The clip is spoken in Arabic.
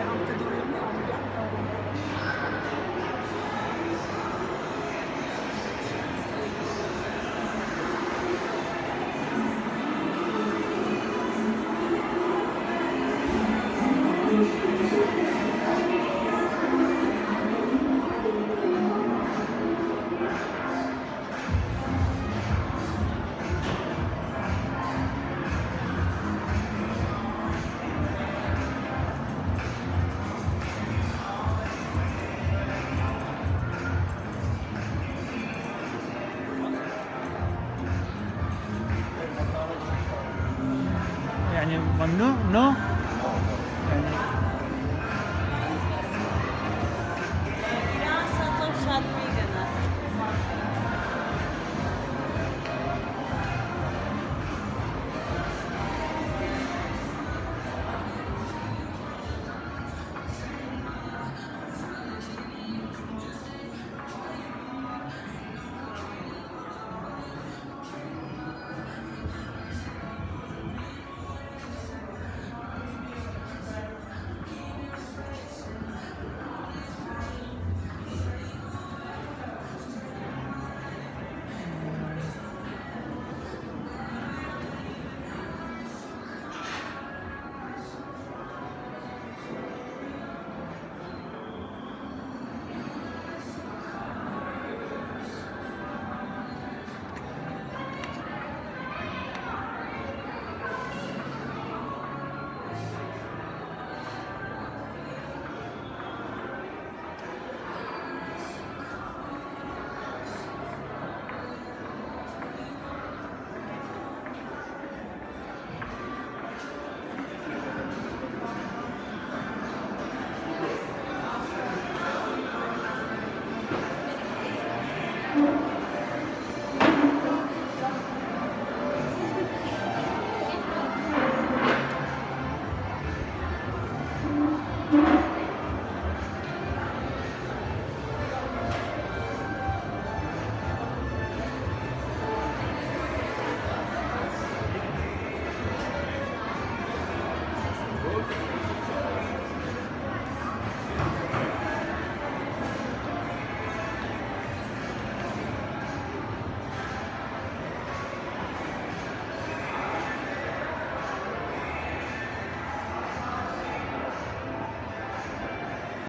Verbeamte يعني ممنوع نو no. يعني